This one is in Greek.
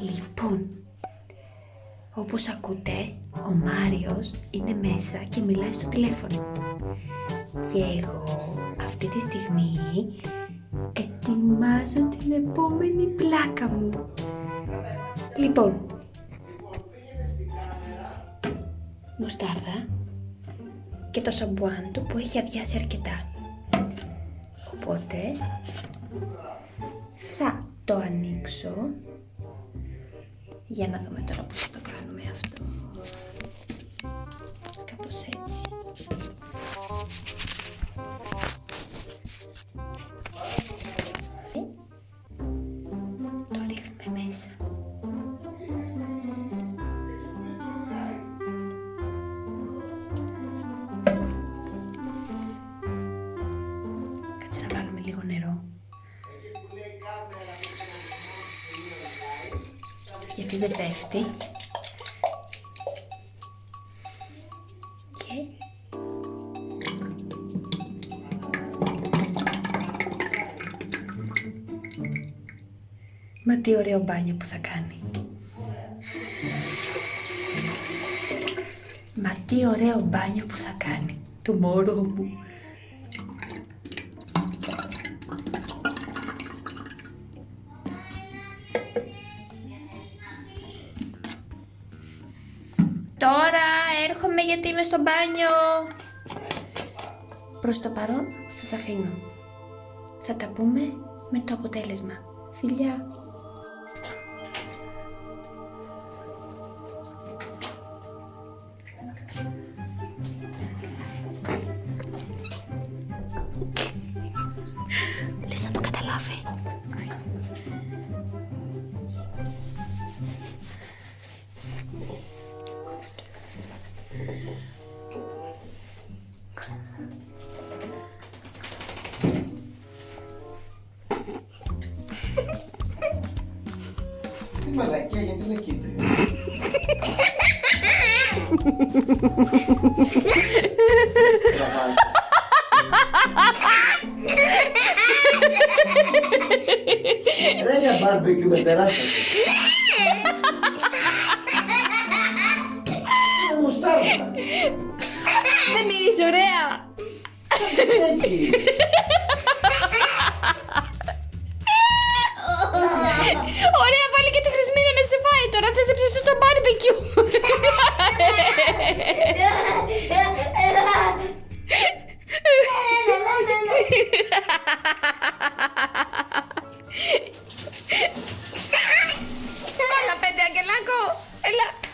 Λοιπόν, όπως ακούτε, ο Μάριος είναι μέσα και μιλάει στο τηλέφωνο. Και εγώ αυτή τη στιγμή ετοιμάζω την επόμενη πλάκα μου. Λοιπόν, μοστάρδα και το σαμπουάν του που έχει αδειάσει αρκετά. Οπότε θα το ανοίξω για να δούμε τώρα πώς θα το κάνουμε αυτό. Κάπως έτσι. Το ρίχνουμε μέσα. Γιατί δεν πέφτει. Και... Μα τι ωραίο μπάνιο που θα κάνει. Μα τι ωραίο μπάνιο που θα κάνει. Το μωρό μου. Τώρα έρχομαι γιατί είμαι στο μπάνιο. Προς το παρόν σας αφήνω. Θα τα πούμε με το αποτέλεσμα. Φιλιά! Λες να το καταλάβει. Τι μαλακία, γιατί είναι κίτρινο. Ρε για μπάρμπεκιου με περάσατε. Είναι μουστάρδα. Δεν μυρίζει ωραία! Έτσι. Ωραία, cute. la pete, aquel laco.